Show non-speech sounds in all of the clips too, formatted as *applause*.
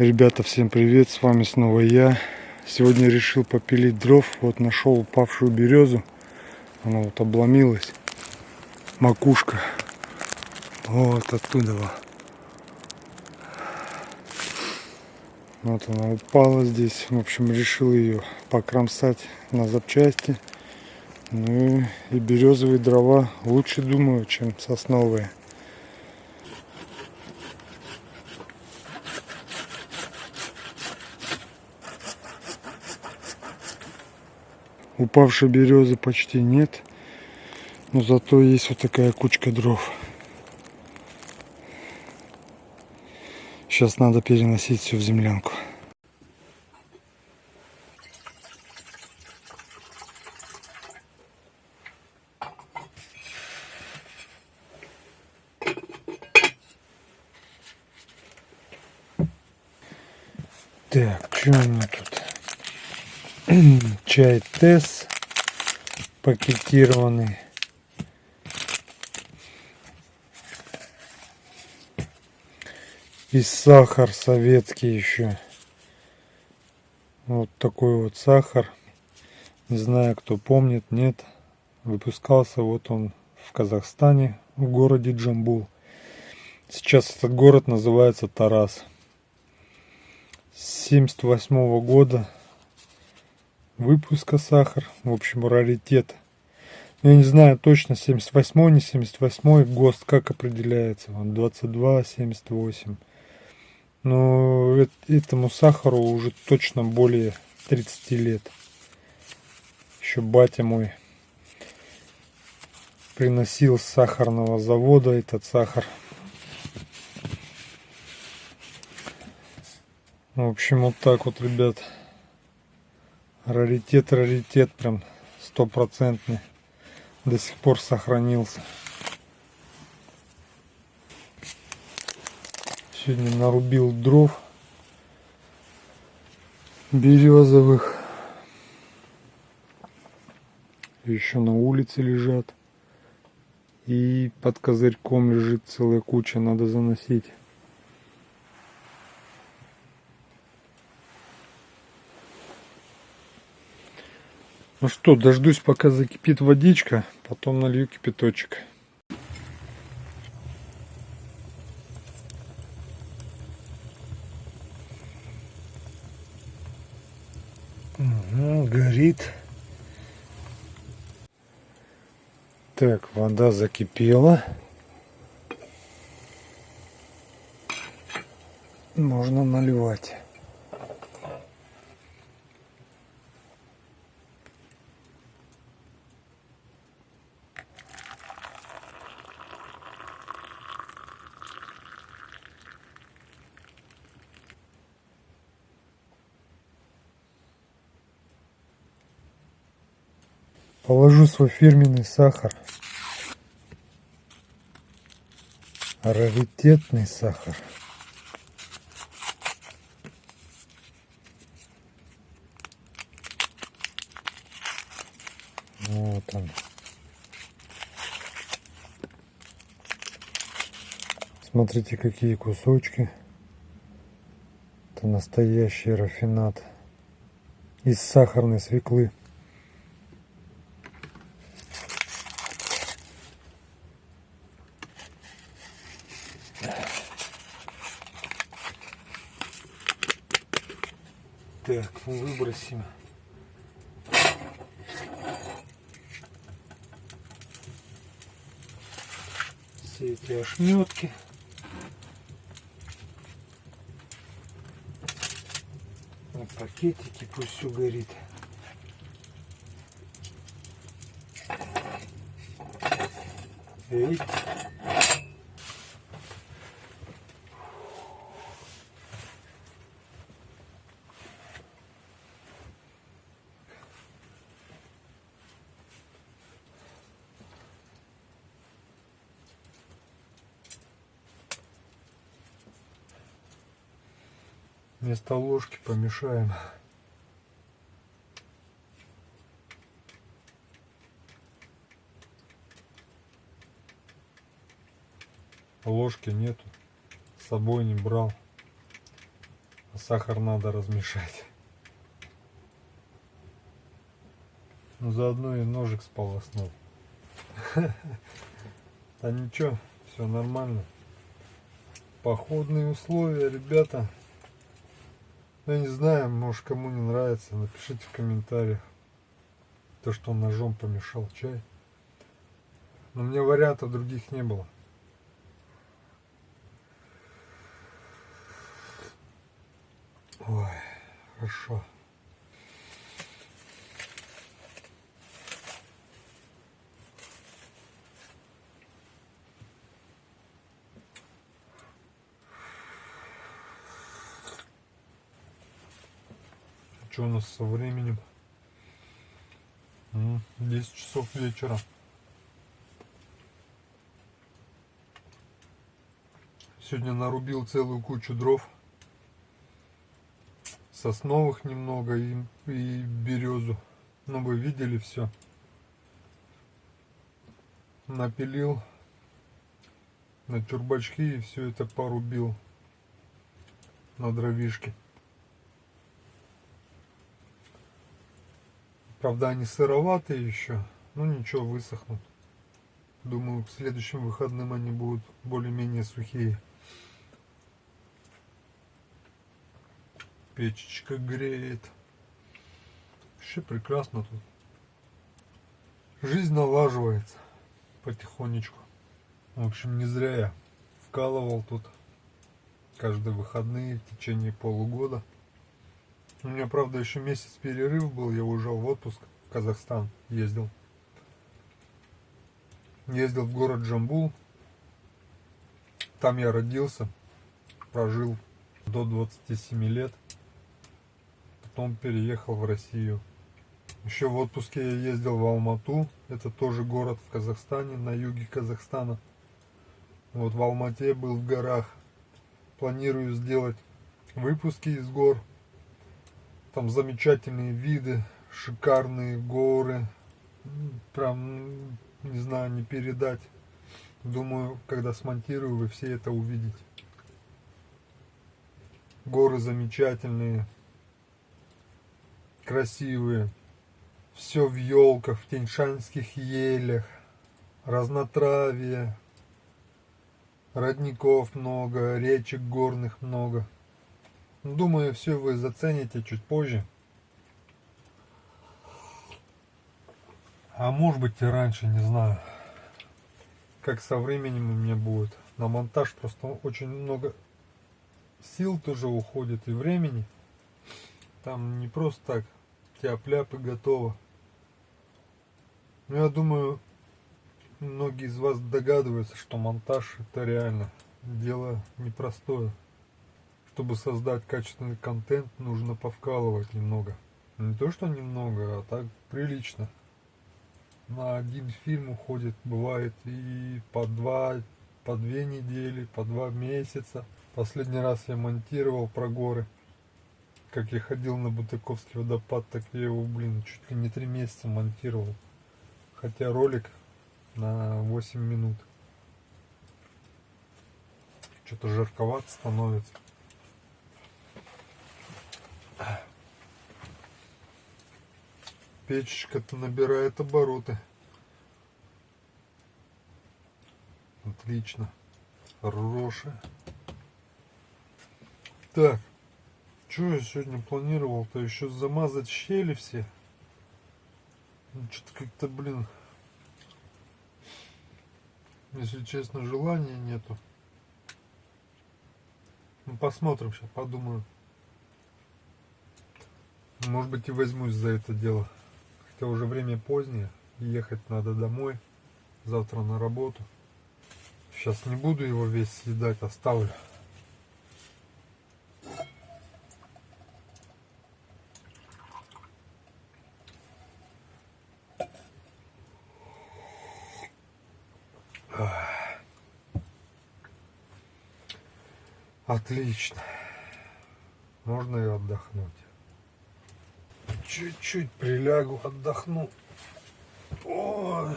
Ребята, всем привет, с вами снова я. Сегодня решил попилить дров, вот нашел упавшую березу. Она вот обломилась. Макушка. Вот оттуда. вот. Она упала здесь. В общем, решил ее покромсать на запчасти. Ну и березовые дрова лучше, думаю, чем сосновые. Упавшей березы почти нет. Но зато есть вот такая кучка дров. Сейчас надо переносить все в землянку. Так, что у меня тут? *clears throat* Чай Тесс пакетированный. И сахар советский еще. Вот такой вот сахар. Не знаю, кто помнит, нет. Выпускался вот он в Казахстане, в городе Джамбул. Сейчас этот город называется Тарас. С 78 -го года выпуска сахар. В общем, раритет. Я не знаю точно, 78 не 78 ГОСТ как определяется. Вот 22, 78. Но этому сахару уже точно более 30 лет. Еще батя мой приносил с сахарного завода этот сахар. В общем, вот так вот, ребят. Раритет, раритет, прям стопроцентный. До сих пор сохранился. Сегодня нарубил дров березовых. Еще на улице лежат. И под козырьком лежит целая куча, надо заносить. Ну что, дождусь пока закипит водичка, потом налью кипяточек. Угу, горит. Так, вода закипела. Можно наливать. Положу свой фирменный сахар. Раритетный сахар. Вот он. Смотрите, какие кусочки. Это настоящий рафинат из сахарной свеклы. 8. Все эти ошметки. Вот пакетики, пусть все горит. Видите? Вместо ложки помешаем. Ложки нету. С собой не брал. Сахар надо размешать. Ну заодно и ножик сполоснул. *laughs* Да ничего, все нормально. Походные условия, ребята. Я не знаю, может кому не нравится, напишите в комментариях. То, что он ножом помешал чай. Но меня вариантов других не было. Ой, хорошо. Что у нас со временем? 10 часов вечера. Сегодня нарубил целую кучу дров. Сосновых немного и, и березу. Ну вы видели все. Напилил на чурбачки и все это порубил на дровишке. Правда, они сыроватые еще. Ну ничего, высохнут. Думаю, к следующим выходным они будут более-менее сухие. Печечка греет. Вообще прекрасно тут. Жизнь налаживается потихонечку. В общем, не зря я вкалывал тут каждые выходные в течение полугода. У меня, правда, еще месяц перерыв был, я уезжал в отпуск в Казахстан, ездил. Ездил в город Джамбул. Там я родился, прожил до 27 лет. Потом переехал в Россию. Еще в отпуске я ездил в Алмату. Это тоже город в Казахстане, на юге Казахстана. Вот в Алмате был в горах. Планирую сделать выпуски из гор там замечательные виды, шикарные горы. Прям, не знаю, не передать. Думаю, когда смонтирую, вы все это увидите. Горы замечательные, красивые. Все в елках, в теньшанских елях, разнотравие, родников много, речек горных много. Думаю, все вы зацените чуть позже. А может быть и раньше, не знаю. Как со временем у меня будет. На монтаж просто очень много сил тоже уходит и времени. Там не просто так тяп-ляп и готово. Но я думаю, многие из вас догадываются, что монтаж это реально дело непростое чтобы создать качественный контент, нужно повкалывать немного. Не то, что немного, а так прилично. На один фильм уходит, бывает и по два, по две недели, по два месяца. Последний раз я монтировал про горы. Как я ходил на Бутыковский водопад, так я его, блин, чуть ли не три месяца монтировал. Хотя ролик на 8 минут. Что-то жарковато становится. Печечка-то набирает обороты. Отлично. Хорошая. Так. Что я сегодня планировал-то? Еще замазать щели все. Ну, Что-то как-то, блин, если честно, желания нету. Ну, посмотрим сейчас, подумаю. Может быть и возьмусь за это дело. Хотя уже время позднее, ехать надо домой, завтра на работу. Сейчас не буду его весь съедать, оставлю. Отлично. Можно и отдохнуть чуть-чуть прилягу, отдохну. О,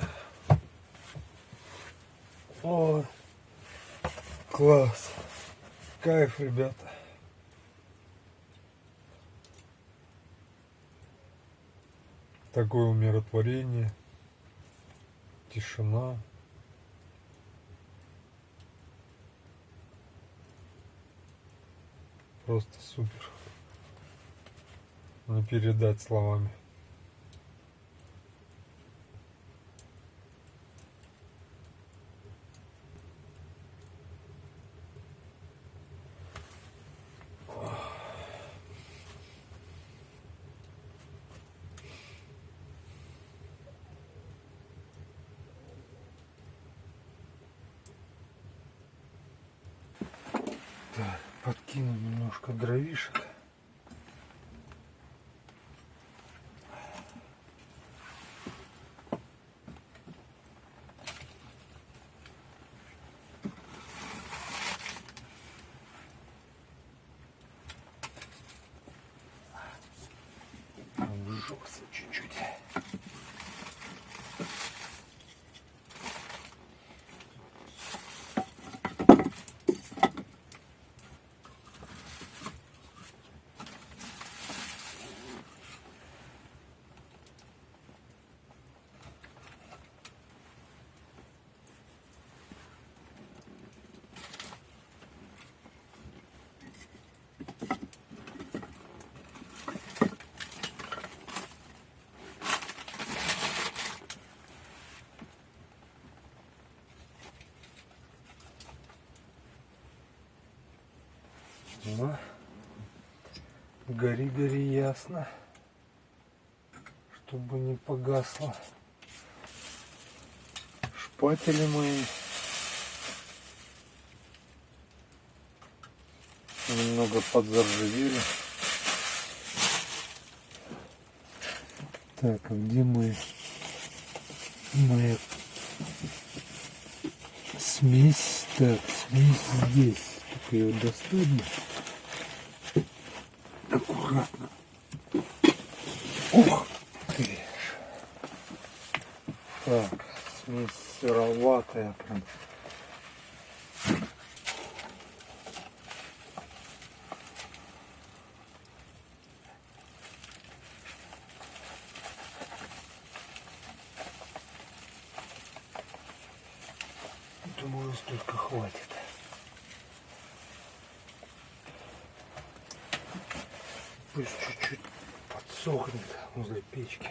о, класс, кайф, ребята. Такое умиротворение, тишина. Просто супер. Не передать словами. Так, подкину немножко дровишек. Обжегся чуть-чуть. Ну, гори, гори ясно, чтобы не погасло. Шпатели мои немного подзаржавели. Так, а где мой моя смесь? Так, смесь здесь. Только ее достать. Аккуратно. Ух ты. Так, сыроватая прям. Пусть чуть-чуть подсохнет возле печки.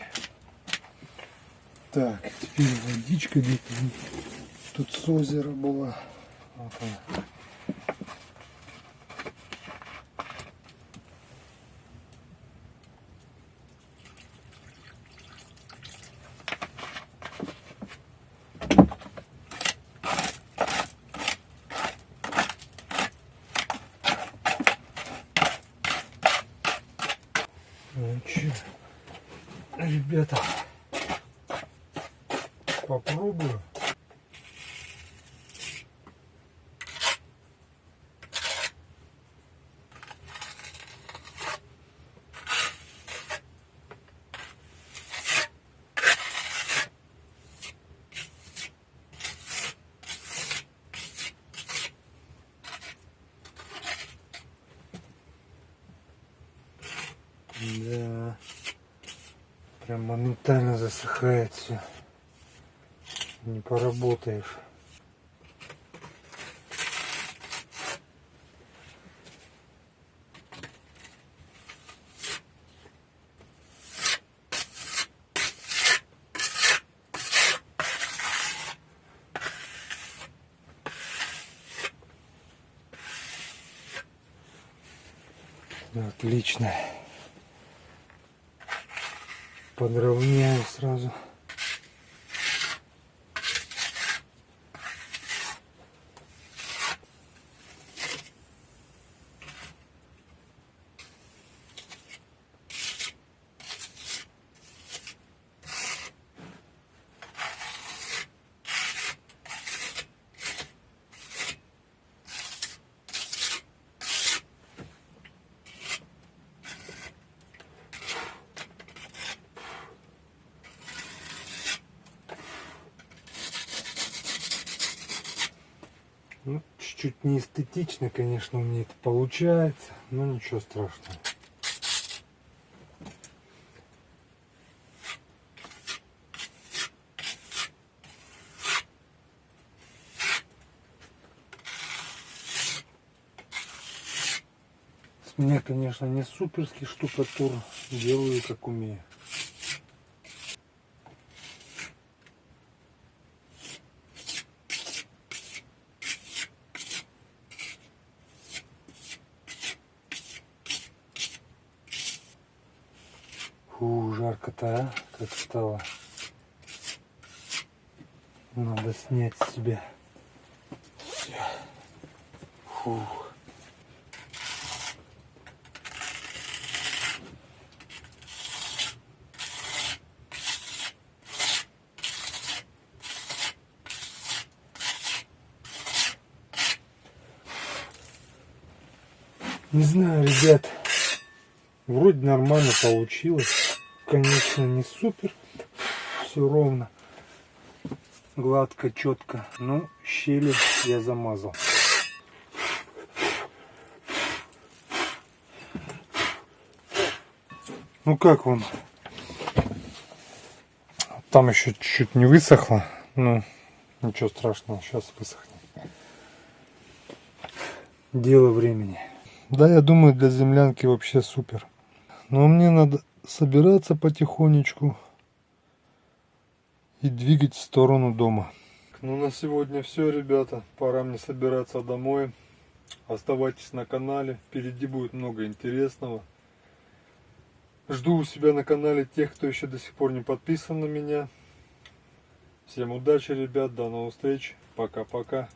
Так, теперь водичка где-то тут с озера была. Вот она. Чё, ребята, попробую. Да. Прям моментально засыхает все. Не поработаешь. Отлично. Подровняю сразу. Ну, чуть-чуть не эстетично, конечно, у меня это получается, но ничего страшного. С меня, конечно, не суперский штукатур, делаю как умею. Жарко-то, а? Как стало. Надо снять с себя. Всё. Фух. Не знаю, ребят, вроде нормально получилось. Конечно, не супер, все ровно, гладко, четко, но щели я замазал. Ну как вам? Там еще чуть-чуть не высохло, но ничего страшного, сейчас высохнет. Дело времени. Да, я думаю, для землянки вообще супер. Но мне надо собираться потихонечку и двигать в сторону дома. Ну, на сегодня все, ребята. Пора мне собираться домой. Оставайтесь на канале. Впереди будет много интересного. Жду у себя на канале тех, кто еще до сих пор не подписан на меня. Всем удачи, ребят. До новых встреч. Пока-пока.